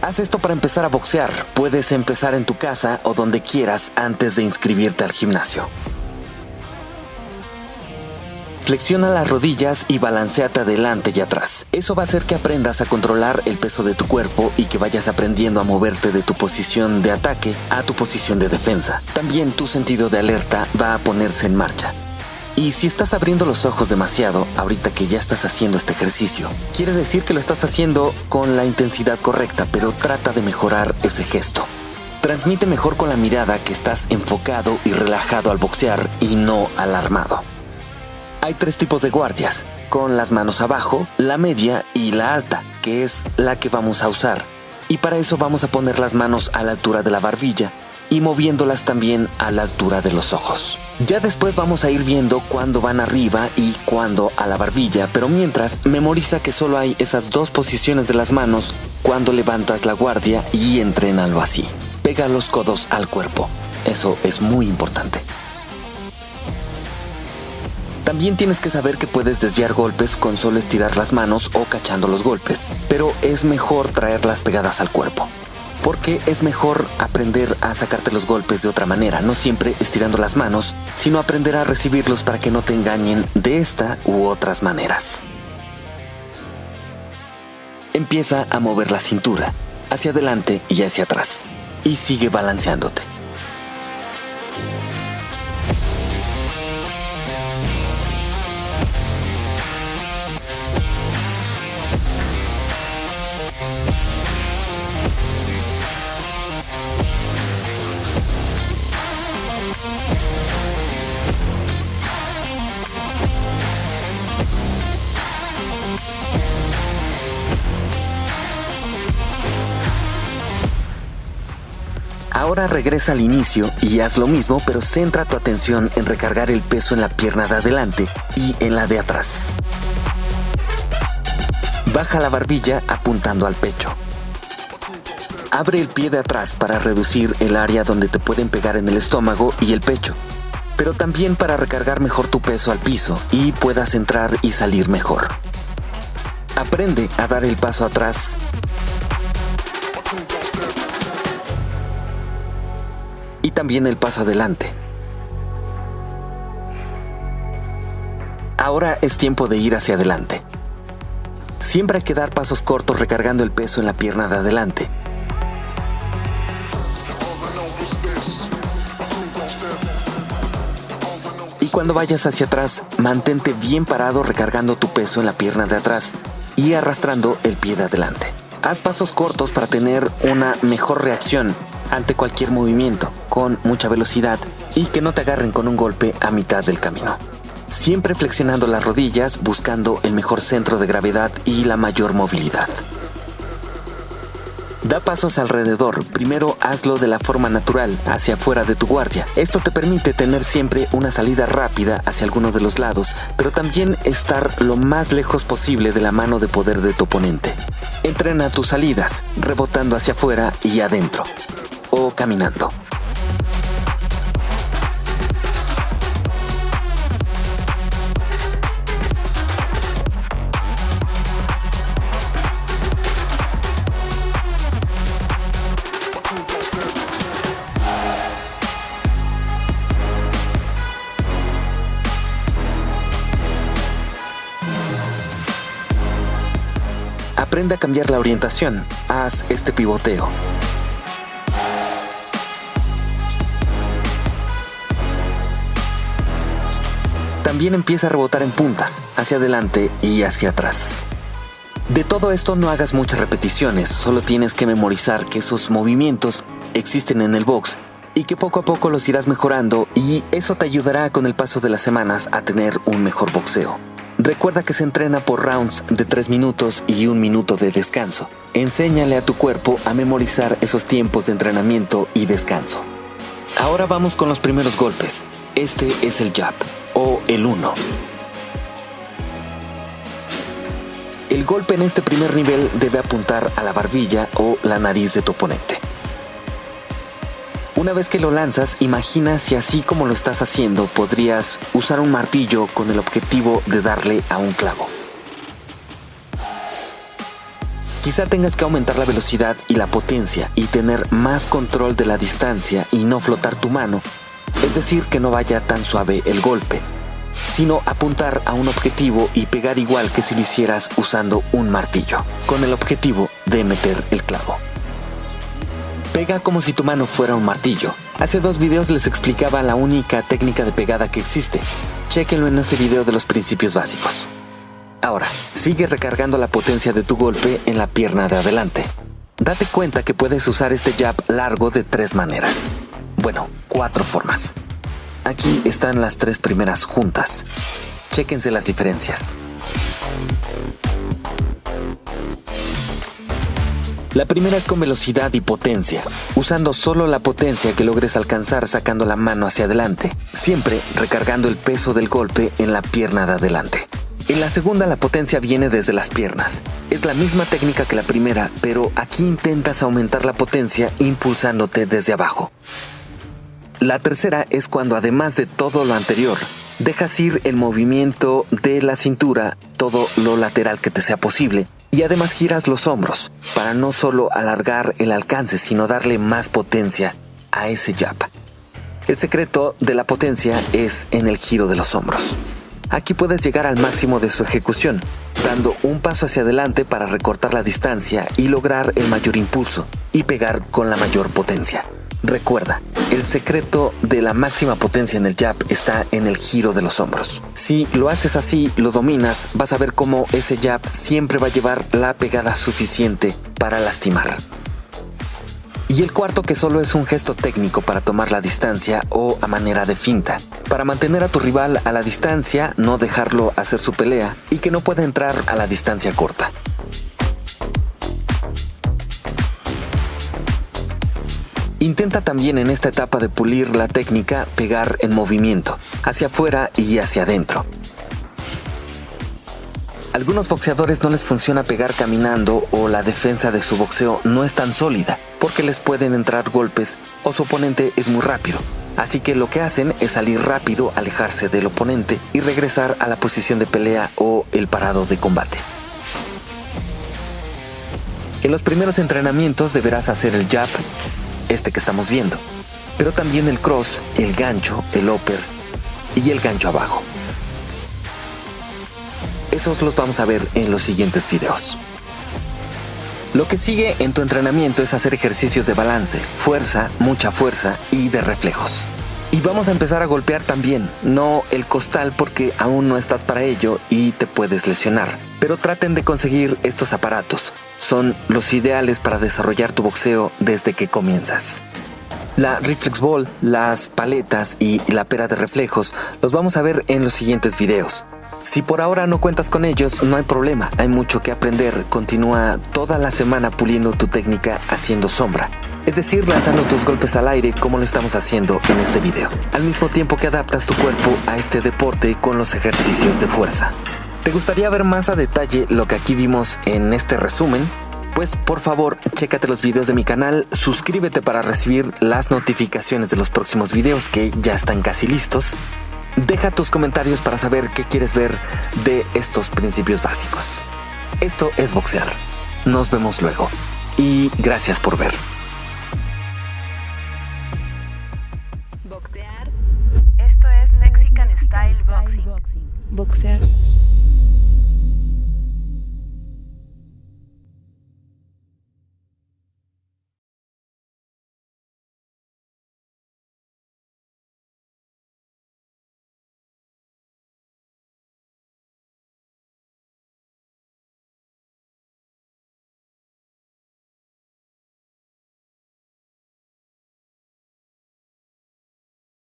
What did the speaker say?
Haz esto para empezar a boxear. Puedes empezar en tu casa o donde quieras antes de inscribirte al gimnasio. Flexiona las rodillas y balanceate adelante y atrás. Eso va a hacer que aprendas a controlar el peso de tu cuerpo y que vayas aprendiendo a moverte de tu posición de ataque a tu posición de defensa. También tu sentido de alerta va a ponerse en marcha. Y si estás abriendo los ojos demasiado ahorita que ya estás haciendo este ejercicio, quiere decir que lo estás haciendo con la intensidad correcta, pero trata de mejorar ese gesto. Transmite mejor con la mirada que estás enfocado y relajado al boxear y no alarmado. Hay tres tipos de guardias, con las manos abajo, la media y la alta, que es la que vamos a usar. Y para eso vamos a poner las manos a la altura de la barbilla y moviéndolas también a la altura de los ojos. Ya después vamos a ir viendo cuándo van arriba y cuándo a la barbilla, pero mientras memoriza que solo hay esas dos posiciones de las manos cuando levantas la guardia y entrénalo así. Pega los codos al cuerpo. Eso es muy importante. También tienes que saber que puedes desviar golpes con solo estirar las manos o cachando los golpes, pero es mejor traerlas pegadas al cuerpo. Porque es mejor aprender a sacarte los golpes de otra manera, no siempre estirando las manos, sino aprender a recibirlos para que no te engañen de esta u otras maneras. Empieza a mover la cintura, hacia adelante y hacia atrás, y sigue balanceándote. Ahora regresa al inicio y haz lo mismo, pero centra tu atención en recargar el peso en la pierna de adelante y en la de atrás. Baja la barbilla apuntando al pecho. Abre el pie de atrás para reducir el área donde te pueden pegar en el estómago y el pecho, pero también para recargar mejor tu peso al piso y puedas entrar y salir mejor. Aprende a dar el paso atrás y también el paso adelante. Ahora es tiempo de ir hacia adelante. Siempre hay que dar pasos cortos recargando el peso en la pierna de adelante. Y cuando vayas hacia atrás, mantente bien parado recargando tu peso en la pierna de atrás y arrastrando el pie de adelante. Haz pasos cortos para tener una mejor reacción ante cualquier movimiento con mucha velocidad y que no te agarren con un golpe a mitad del camino. Siempre flexionando las rodillas buscando el mejor centro de gravedad y la mayor movilidad. Da pasos alrededor. Primero hazlo de la forma natural, hacia afuera de tu guardia. Esto te permite tener siempre una salida rápida hacia alguno de los lados, pero también estar lo más lejos posible de la mano de poder de tu oponente. Entrena tus salidas, rebotando hacia afuera y adentro caminando. Aprende a cambiar la orientación. Haz este pivoteo. También empieza a rebotar en puntas, hacia adelante y hacia atrás. De todo esto no hagas muchas repeticiones, solo tienes que memorizar que esos movimientos existen en el box y que poco a poco los irás mejorando y eso te ayudará con el paso de las semanas a tener un mejor boxeo. Recuerda que se entrena por rounds de 3 minutos y un minuto de descanso. Enséñale a tu cuerpo a memorizar esos tiempos de entrenamiento y descanso. Ahora vamos con los primeros golpes. Este es el jab el 1. El golpe en este primer nivel debe apuntar a la barbilla o la nariz de tu oponente. Una vez que lo lanzas, imagina si así como lo estás haciendo podrías usar un martillo con el objetivo de darle a un clavo. Quizá tengas que aumentar la velocidad y la potencia y tener más control de la distancia y no flotar tu mano, decir, que no vaya tan suave el golpe, sino apuntar a un objetivo y pegar igual que si lo hicieras usando un martillo, con el objetivo de meter el clavo. Pega como si tu mano fuera un martillo. Hace dos videos les explicaba la única técnica de pegada que existe. Chequenlo en ese video de los principios básicos. Ahora, sigue recargando la potencia de tu golpe en la pierna de adelante. Date cuenta que puedes usar este jab largo de tres maneras. Bueno, cuatro formas. Aquí están las tres primeras juntas. Chéquense las diferencias. La primera es con velocidad y potencia, usando solo la potencia que logres alcanzar sacando la mano hacia adelante, siempre recargando el peso del golpe en la pierna de adelante. En la segunda la potencia viene desde las piernas. Es la misma técnica que la primera, pero aquí intentas aumentar la potencia impulsándote desde abajo. La tercera es cuando además de todo lo anterior, dejas ir el movimiento de la cintura, todo lo lateral que te sea posible, y además giras los hombros para no solo alargar el alcance, sino darle más potencia a ese jab. El secreto de la potencia es en el giro de los hombros. Aquí puedes llegar al máximo de su ejecución, dando un paso hacia adelante para recortar la distancia y lograr el mayor impulso y pegar con la mayor potencia. Recuerda, el secreto de la máxima potencia en el jab está en el giro de los hombros. Si lo haces así, lo dominas, vas a ver cómo ese jab siempre va a llevar la pegada suficiente para lastimar. Y el cuarto que solo es un gesto técnico para tomar la distancia o a manera de finta. Para mantener a tu rival a la distancia, no dejarlo hacer su pelea y que no pueda entrar a la distancia corta. Intenta también en esta etapa de pulir la técnica pegar en movimiento, hacia afuera y hacia adentro. Algunos boxeadores no les funciona pegar caminando o la defensa de su boxeo no es tan sólida porque les pueden entrar golpes o su oponente es muy rápido. Así que lo que hacen es salir rápido, alejarse del oponente y regresar a la posición de pelea o el parado de combate. En los primeros entrenamientos deberás hacer el jab, este que estamos viendo, pero también el cross, el gancho, el upper y el gancho abajo. Esos los vamos a ver en los siguientes videos. Lo que sigue en tu entrenamiento es hacer ejercicios de balance, fuerza, mucha fuerza y de reflejos. Y vamos a empezar a golpear también, no el costal porque aún no estás para ello y te puedes lesionar. Pero traten de conseguir estos aparatos, son los ideales para desarrollar tu boxeo desde que comienzas. La Reflex Ball, las paletas y la pera de reflejos los vamos a ver en los siguientes videos. Si por ahora no cuentas con ellos, no hay problema, hay mucho que aprender. Continúa toda la semana puliendo tu técnica haciendo sombra. Es decir, lanzando tus golpes al aire como lo estamos haciendo en este video. Al mismo tiempo que adaptas tu cuerpo a este deporte con los ejercicios de fuerza. ¿Te gustaría ver más a detalle lo que aquí vimos en este resumen? Pues por favor, chécate los videos de mi canal, suscríbete para recibir las notificaciones de los próximos videos que ya están casi listos Deja tus comentarios para saber qué quieres ver de estos principios básicos. Esto es boxear. Nos vemos luego. Y gracias por ver. Boxear. Esto es Mexican Style Boxing. Boxear.